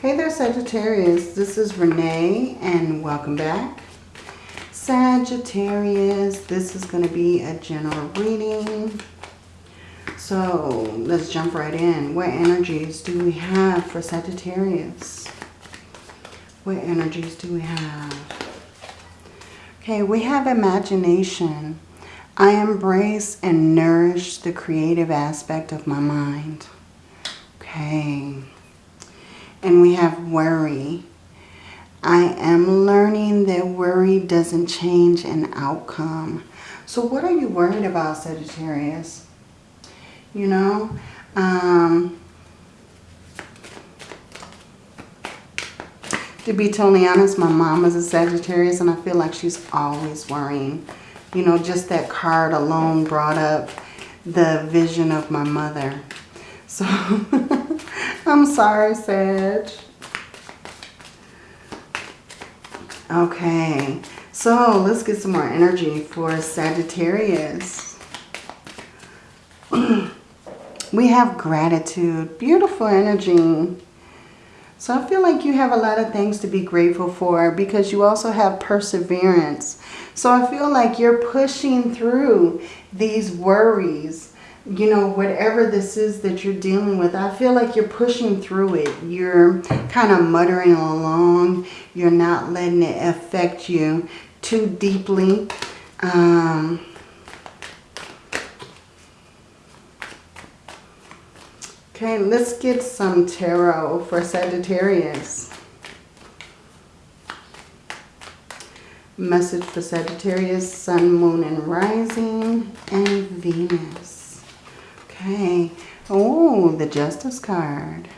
Hey there Sagittarius, this is Renee and welcome back. Sagittarius, this is going to be a general reading. So let's jump right in. What energies do we have for Sagittarius? What energies do we have? Okay, we have imagination. I embrace and nourish the creative aspect of my mind. Okay. And we have worry. I am learning that worry doesn't change an outcome. So what are you worried about, Sagittarius? You know, um, to be totally honest, my mom is a Sagittarius and I feel like she's always worrying. You know, just that card alone brought up the vision of my mother. So I'm sorry, Sag. Okay, so let's get some more energy for Sagittarius. we have gratitude, beautiful energy. So I feel like you have a lot of things to be grateful for because you also have perseverance. So I feel like you're pushing through these worries you know, whatever this is that you're dealing with, I feel like you're pushing through it. You're kind of muttering along. You're not letting it affect you too deeply. Um, okay, let's get some tarot for Sagittarius. Message for Sagittarius, Sun, Moon, and Rising, and Venus. Okay. Oh, the Justice card.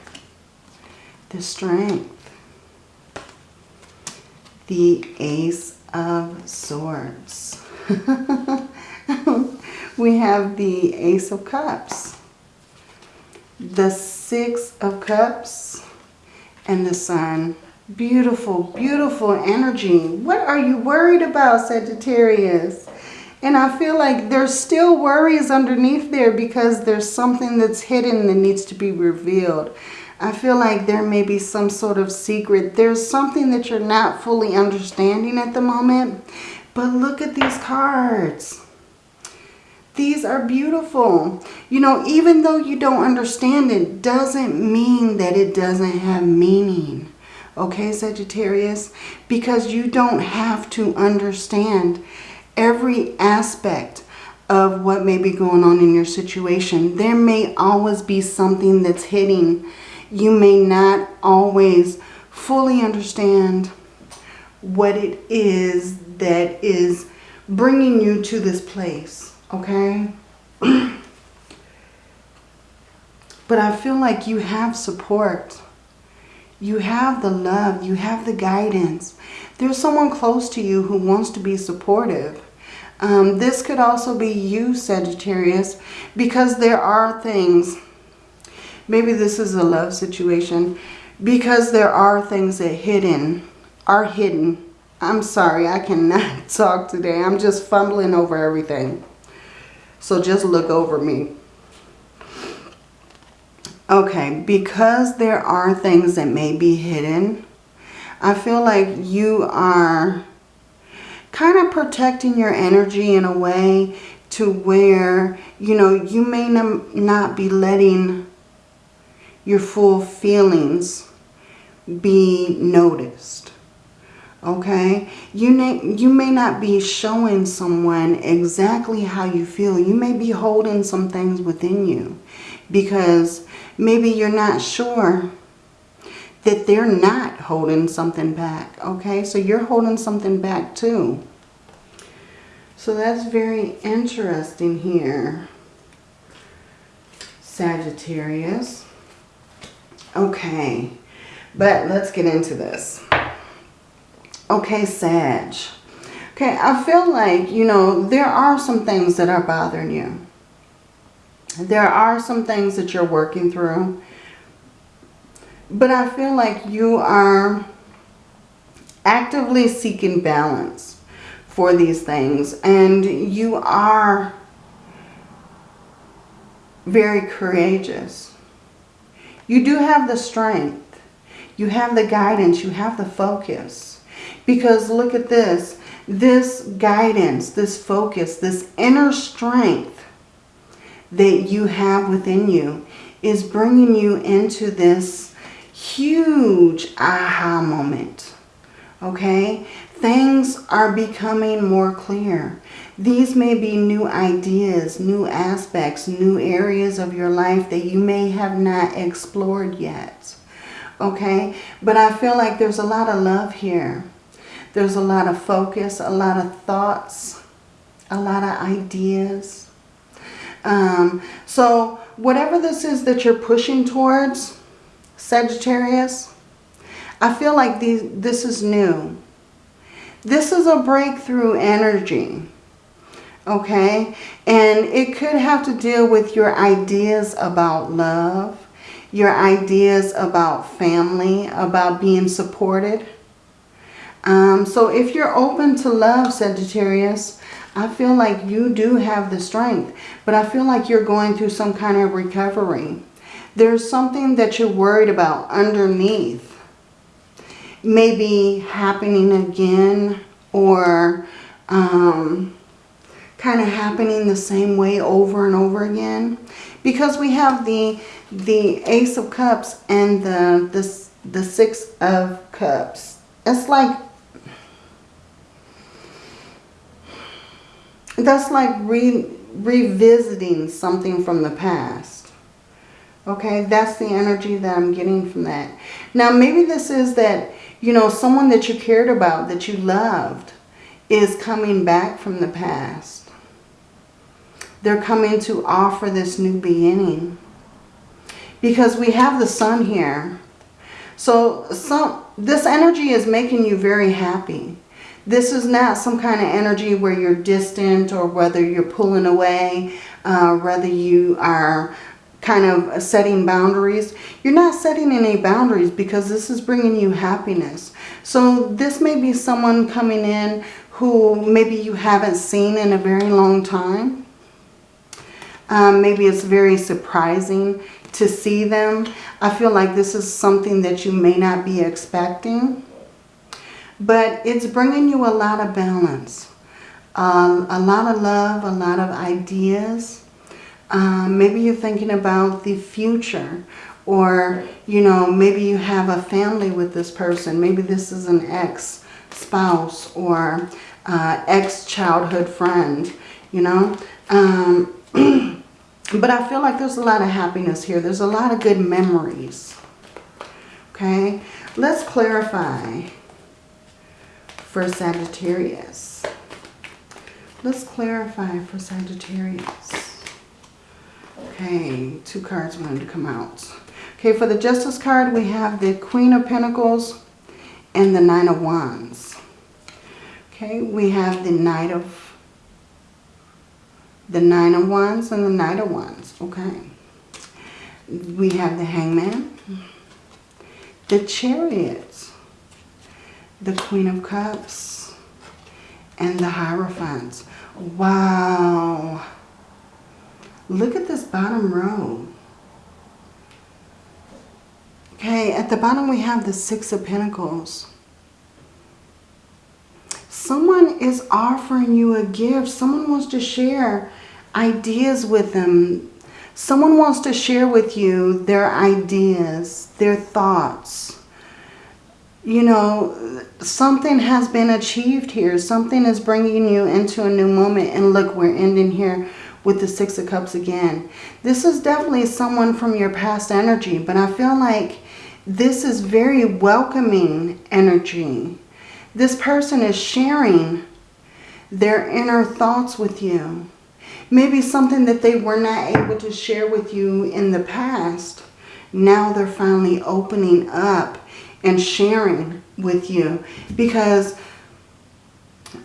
The Strength. The Ace of Swords. we have the Ace of Cups. The Six of Cups. And the Sun. Beautiful, beautiful energy. What are you worried about, Sagittarius? And I feel like there's still worries underneath there because there's something that's hidden that needs to be revealed. I feel like there may be some sort of secret. There's something that you're not fully understanding at the moment. But look at these cards. These are beautiful. You know, even though you don't understand it, doesn't mean that it doesn't have meaning. Okay, Sagittarius? Because you don't have to understand every aspect of what may be going on in your situation. There may always be something that's hitting. You may not always fully understand what it is that is bringing you to this place, okay? but I feel like you have support. You have the love. You have the guidance. There's someone close to you who wants to be supportive. Um, this could also be you, Sagittarius, because there are things, maybe this is a love situation, because there are things that hidden, are hidden. I'm sorry, I cannot talk today. I'm just fumbling over everything. So just look over me. Okay, because there are things that may be hidden, I feel like you are kind of protecting your energy in a way to where, you know, you may not be letting your full feelings be noticed. Okay? You may, you may not be showing someone exactly how you feel. You may be holding some things within you because maybe you're not sure that they're not holding something back. Okay, so you're holding something back too. So that's very interesting here. Sagittarius. Okay, but let's get into this. Okay, Sag. Okay, I feel like, you know, there are some things that are bothering you. There are some things that you're working through but I feel like you are actively seeking balance for these things. And you are very courageous. You do have the strength. You have the guidance. You have the focus. Because look at this. This guidance, this focus, this inner strength that you have within you is bringing you into this huge aha moment. Okay? Things are becoming more clear. These may be new ideas, new aspects, new areas of your life that you may have not explored yet. Okay? But I feel like there's a lot of love here. There's a lot of focus, a lot of thoughts, a lot of ideas. Um, so whatever this is that you're pushing towards, Sagittarius, I feel like these, this is new. This is a breakthrough energy okay? And it could have to deal with your ideas about love, your ideas about family, about being supported. Um, so if you're open to love, Sagittarius, I feel like you do have the strength, but I feel like you're going through some kind of recovery. There's something that you're worried about underneath. Maybe happening again or um, kind of happening the same way over and over again. Because we have the the Ace of Cups and the, the, the Six of Cups. It's like, that's like re, revisiting something from the past. Okay, that's the energy that I'm getting from that. Now, maybe this is that, you know, someone that you cared about, that you loved, is coming back from the past they're coming to offer this new beginning. Because we have the sun here. So some this energy is making you very happy. This is not some kind of energy where you're distant or whether you're pulling away, uh, whether you are kind of setting boundaries. You're not setting any boundaries because this is bringing you happiness. So this may be someone coming in who maybe you haven't seen in a very long time. Um, maybe it's very surprising to see them. I feel like this is something that you may not be expecting. But it's bringing you a lot of balance. Um, a lot of love, a lot of ideas. Um, maybe you're thinking about the future. Or, you know, maybe you have a family with this person. Maybe this is an ex-spouse or uh, ex-childhood friend, you know. Um, But I feel like there's a lot of happiness here. There's a lot of good memories. Okay, let's clarify for Sagittarius. Let's clarify for Sagittarius. Okay, two cards wanted to come out. Okay, for the Justice card, we have the Queen of Pentacles and the Nine of Wands. Okay, we have the Knight of the Nine of Wands and the Knight of Wands. Okay. We have the Hangman, the Chariot, the Queen of Cups, and the Hierophant. Wow. Look at this bottom row. Okay, at the bottom we have the Six of Pentacles. Someone is offering you a gift. Someone wants to share ideas with them. Someone wants to share with you their ideas, their thoughts. You know, something has been achieved here. Something is bringing you into a new moment. And look, we're ending here with the Six of Cups again. This is definitely someone from your past energy, but I feel like this is very welcoming energy. This person is sharing their inner thoughts with you. Maybe something that they were not able to share with you in the past. Now they're finally opening up and sharing with you. Because,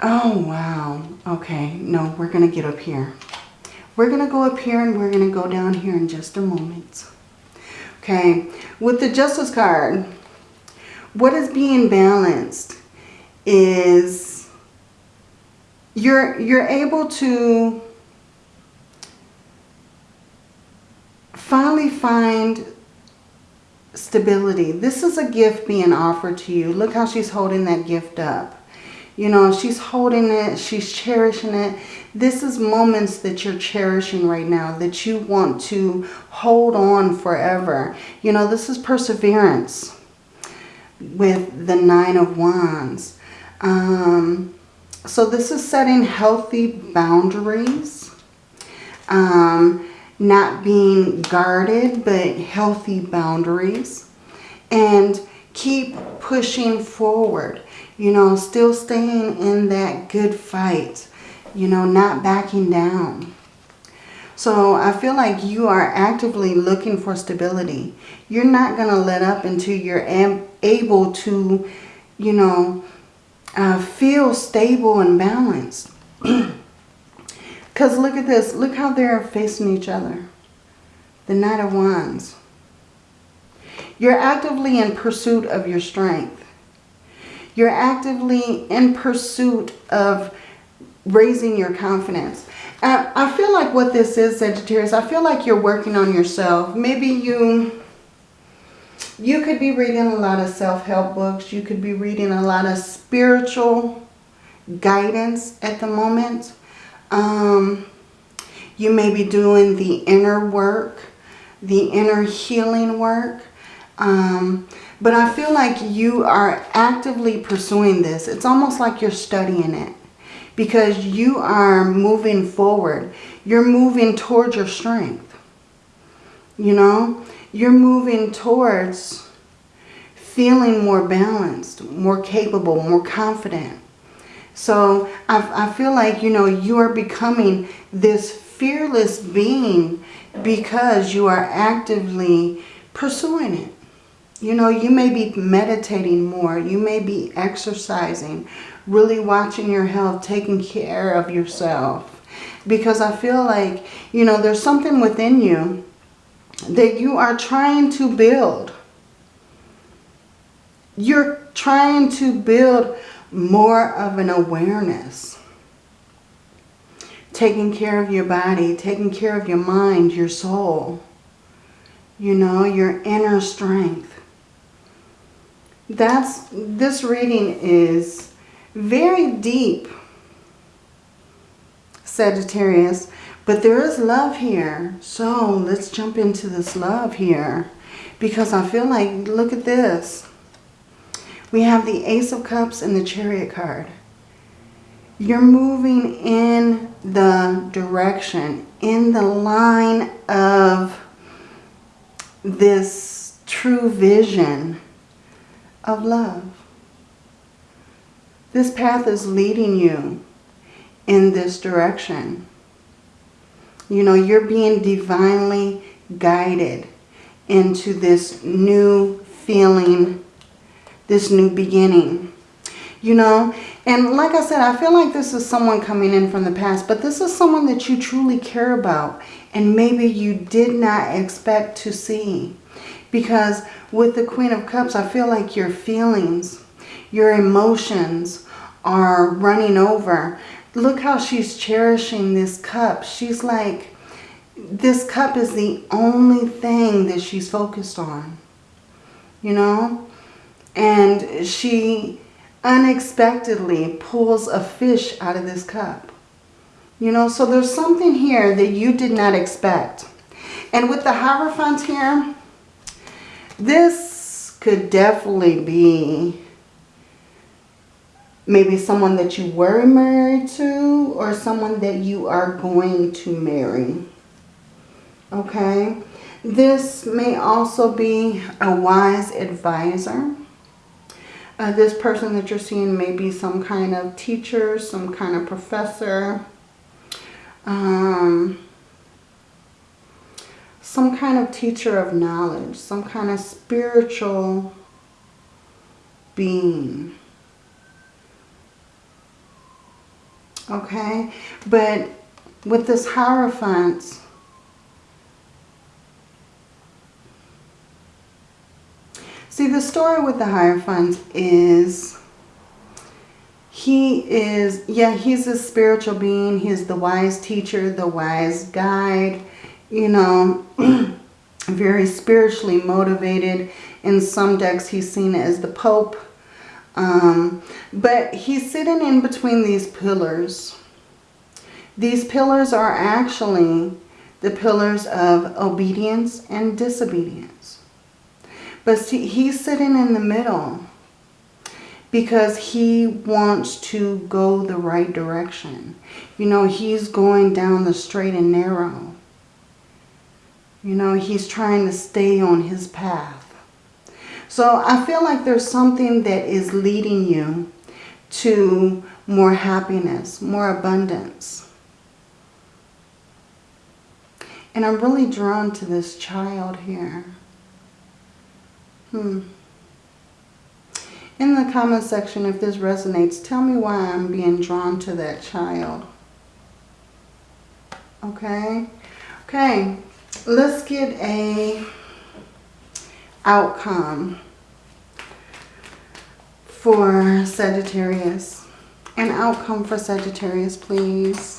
oh wow, okay, no, we're going to get up here. We're going to go up here and we're going to go down here in just a moment. Okay, with the Justice card, what is being balanced is you're, you're able to finally find stability. This is a gift being offered to you. Look how she's holding that gift up. You know, she's holding it. She's cherishing it. This is moments that you're cherishing right now that you want to hold on forever. You know, this is perseverance with the Nine of Wands. Um, so this is setting healthy boundaries. Um, not being guarded, but healthy boundaries. And keep pushing forward. You know, still staying in that good fight. You know, not backing down. So I feel like you are actively looking for stability. You're not going to let up until you're able to, you know, uh, feel stable and balanced. Because look at this. Look how they're facing each other. The Knight of Wands. You're actively in pursuit of your strength. You're actively in pursuit of raising your confidence. And I feel like what this is, Sagittarius, I feel like you're working on yourself. Maybe you, you could be reading a lot of self-help books. You could be reading a lot of spiritual guidance at the moment. Um, you may be doing the inner work, the inner healing work. Um, but I feel like you are actively pursuing this. It's almost like you're studying it because you are moving forward. You're moving towards your strength. You know, you're moving towards feeling more balanced, more capable, more confident. So I, I feel like, you know, you are becoming this fearless being because you are actively pursuing it. You know, you may be meditating more. You may be exercising, really watching your health, taking care of yourself. Because I feel like, you know, there's something within you that you are trying to build. You're trying to build more of an awareness. Taking care of your body, taking care of your mind, your soul. You know, your inner strength. That's, this reading is very deep, Sagittarius. But there is love here. So let's jump into this love here. Because I feel like, look at this. We have the Ace of Cups and the Chariot card. You're moving in the direction, in the line of this true vision of love. This path is leading you in this direction. You know, you're being divinely guided into this new feeling this new beginning. You know, and like I said, I feel like this is someone coming in from the past, but this is someone that you truly care about and maybe you did not expect to see. Because with the Queen of Cups, I feel like your feelings, your emotions are running over. Look how she's cherishing this cup. She's like, this cup is the only thing that she's focused on. You know? And she unexpectedly pulls a fish out of this cup. You know, so there's something here that you did not expect. And with the Hierophant here, this could definitely be maybe someone that you were married to or someone that you are going to marry. Okay? This may also be a wise advisor. Uh, this person that you're seeing may be some kind of teacher, some kind of professor, um, some kind of teacher of knowledge, some kind of spiritual being. Okay, but with this Hierophant, See, the story with the Hierophant is he is, yeah, he's a spiritual being. He's the wise teacher, the wise guide, you know. very spiritually motivated. In some decks, he's seen as the Pope. Um, but he's sitting in between these pillars. These pillars are actually the pillars of obedience and disobedience. But see, he's sitting in the middle because he wants to go the right direction. You know, he's going down the straight and narrow. You know, he's trying to stay on his path. So I feel like there's something that is leading you to more happiness, more abundance. And I'm really drawn to this child here. Hmm. In the comment section, if this resonates, tell me why I'm being drawn to that child. Okay? Okay, let's get a outcome for Sagittarius. An outcome for Sagittarius, please.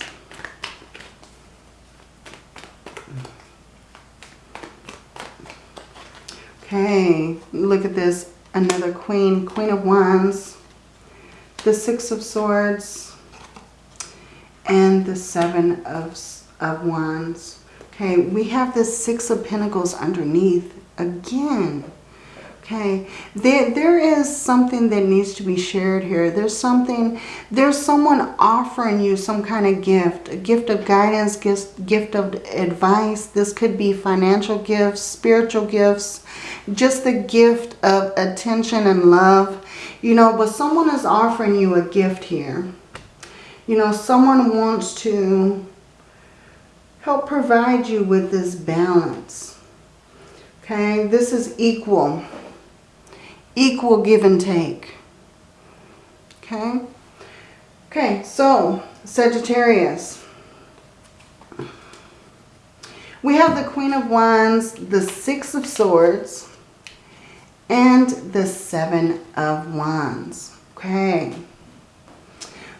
Okay, look at this. Another queen, queen of wands, the six of swords, and the seven of, of wands. Okay, we have the six of pentacles underneath again. Okay, there, there is something that needs to be shared here. There's something, there's someone offering you some kind of gift, a gift of guidance, gift, gift of advice. This could be financial gifts, spiritual gifts, just the gift of attention and love. You know, but someone is offering you a gift here. You know, someone wants to help provide you with this balance. Okay, this is equal equal give and take. Okay? Okay, so Sagittarius. We have the Queen of Wands, the Six of Swords, and the Seven of Wands. Okay.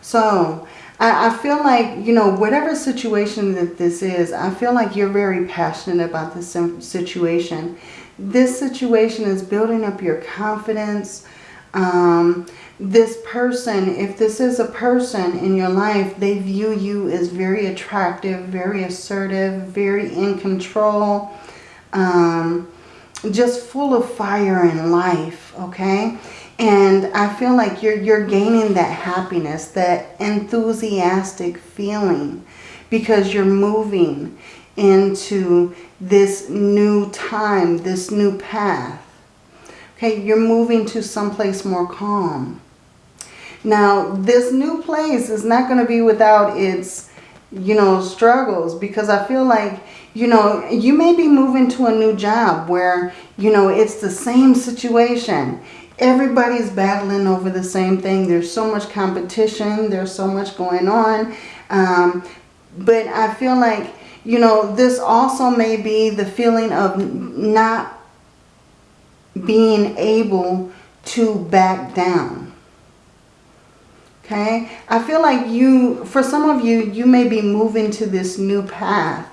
So, I, I feel like, you know, whatever situation that this is, I feel like you're very passionate about this situation. This situation is building up your confidence. Um, this person, if this is a person in your life, they view you as very attractive, very assertive, very in control, um, just full of fire and life, okay? And I feel like you're, you're gaining that happiness, that enthusiastic feeling because you're moving into this new time, this new path. Okay, you're moving to someplace more calm. Now, this new place is not going to be without its, you know, struggles because I feel like, you know, you may be moving to a new job where, you know, it's the same situation. Everybody's battling over the same thing. There's so much competition. There's so much going on. Um, but I feel like you know, this also may be the feeling of not being able to back down. Okay? I feel like you, for some of you, you may be moving to this new path.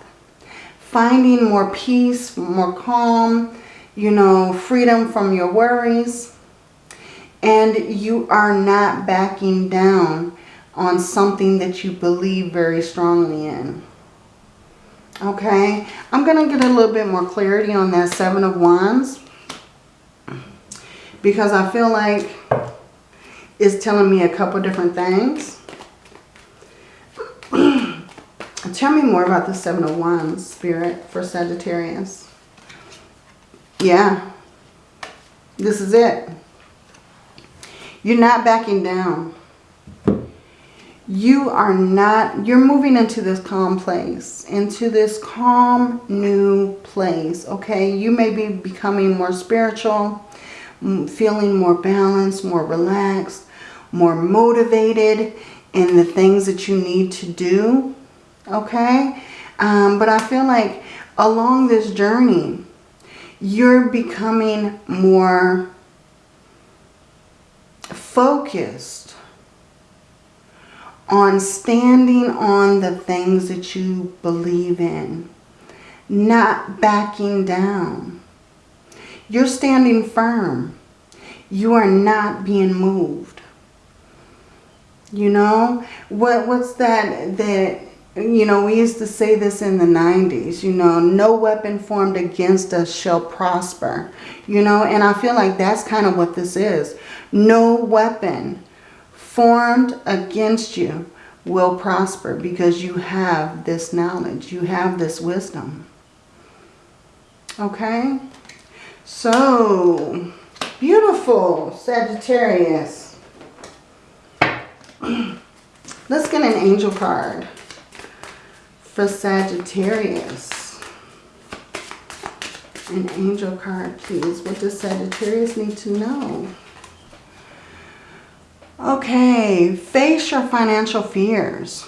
Finding more peace, more calm, you know, freedom from your worries. And you are not backing down on something that you believe very strongly in. Okay, I'm going to get a little bit more clarity on that Seven of Wands. Because I feel like it's telling me a couple different things. Tell me more about the Seven of Wands, Spirit, for Sagittarius. Yeah, this is it. You're not backing down you are not, you're moving into this calm place, into this calm new place, okay? You may be becoming more spiritual, feeling more balanced, more relaxed, more motivated in the things that you need to do, okay? Um, but I feel like along this journey, you're becoming more focused on standing on the things that you believe in. not backing down. You're standing firm. You are not being moved. You know, what what's that that you know, we used to say this in the 90s, you know, no weapon formed against us shall prosper. You know, and I feel like that's kind of what this is. No weapon formed against you will prosper because you have this knowledge. You have this wisdom. Okay? So, beautiful Sagittarius. Let's get an angel card for Sagittarius. An angel card, please. What does Sagittarius need to know? Okay, face your financial fears.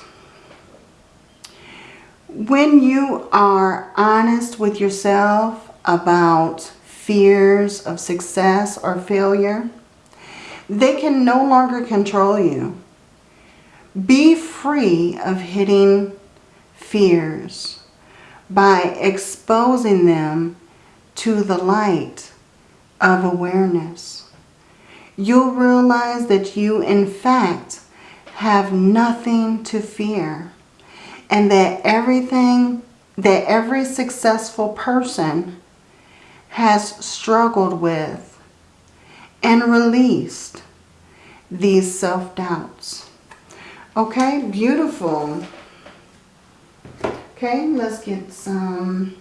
When you are honest with yourself about fears of success or failure, they can no longer control you. Be free of hitting fears by exposing them to the light of awareness. You'll realize that you, in fact, have nothing to fear and that everything, that every successful person has struggled with and released these self-doubts. Okay, beautiful. Okay, let's get some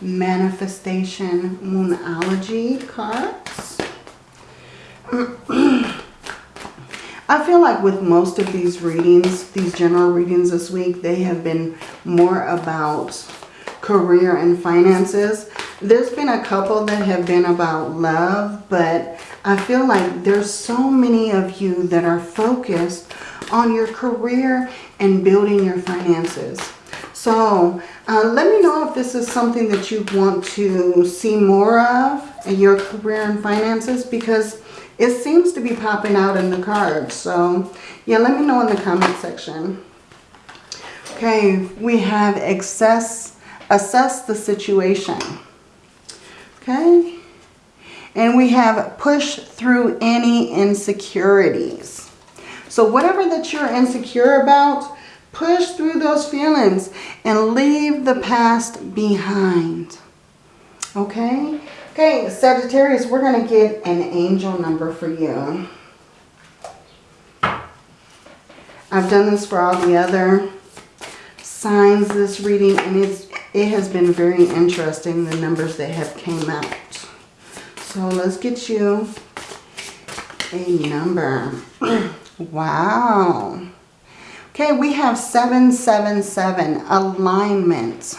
manifestation moonology cards. I feel like with most of these readings, these general readings this week, they have been more about career and finances. There's been a couple that have been about love, but I feel like there's so many of you that are focused on your career and building your finances. So uh, let me know if this is something that you want to see more of in your career and finances because it seems to be popping out in the cards. So yeah, let me know in the comment section. Okay, we have access, assess the situation. Okay. And we have push through any insecurities. So whatever that you're insecure about, Push through those feelings and leave the past behind. Okay? Okay, Sagittarius, we're going to get an angel number for you. I've done this for all the other signs this reading and it's it has been very interesting the numbers that have came out. So let's get you a number. wow. Okay, we have 777, alignment.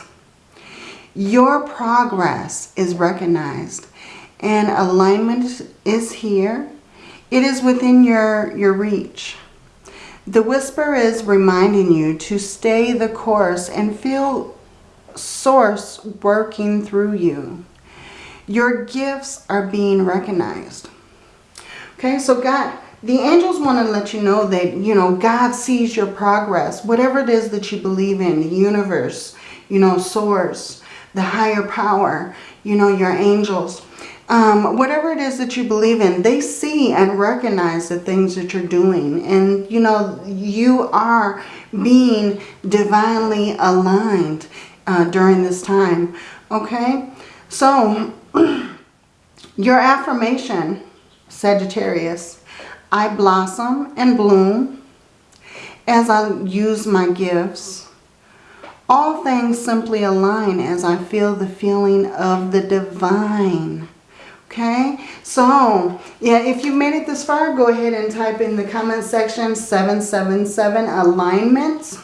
Your progress is recognized and alignment is here. It is within your, your reach. The whisper is reminding you to stay the course and feel source working through you. Your gifts are being recognized. Okay, so God, the angels want to let you know that, you know, God sees your progress. Whatever it is that you believe in, the universe, you know, source, the higher power, you know, your angels. Um, whatever it is that you believe in, they see and recognize the things that you're doing. And, you know, you are being divinely aligned uh, during this time. Okay? So, your affirmation, Sagittarius, I blossom and bloom as I use my gifts. All things simply align as I feel the feeling of the divine. Okay, so yeah, if you made it this far, go ahead and type in the comment section 777 alignment.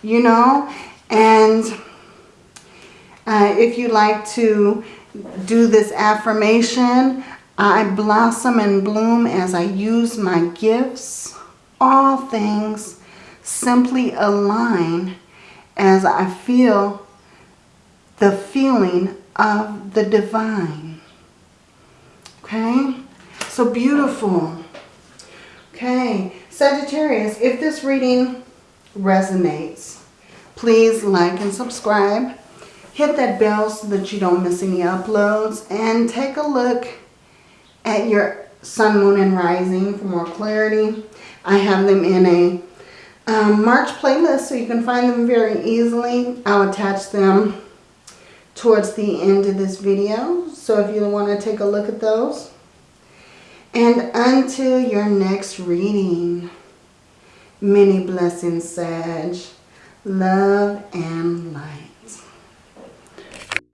You know, and uh, if you like to do this affirmation, I blossom and bloom as I use my gifts. All things simply align as I feel the feeling of the divine. Okay? So beautiful. Okay. Sagittarius, if this reading resonates, please like and subscribe. hit that bell so that you don't miss any uploads and take a look at your sun, moon, and rising for more clarity. I have them in a um, March playlist so you can find them very easily. I'll attach them towards the end of this video. So if you want to take a look at those. And until your next reading, many blessings, Sag. Love and light.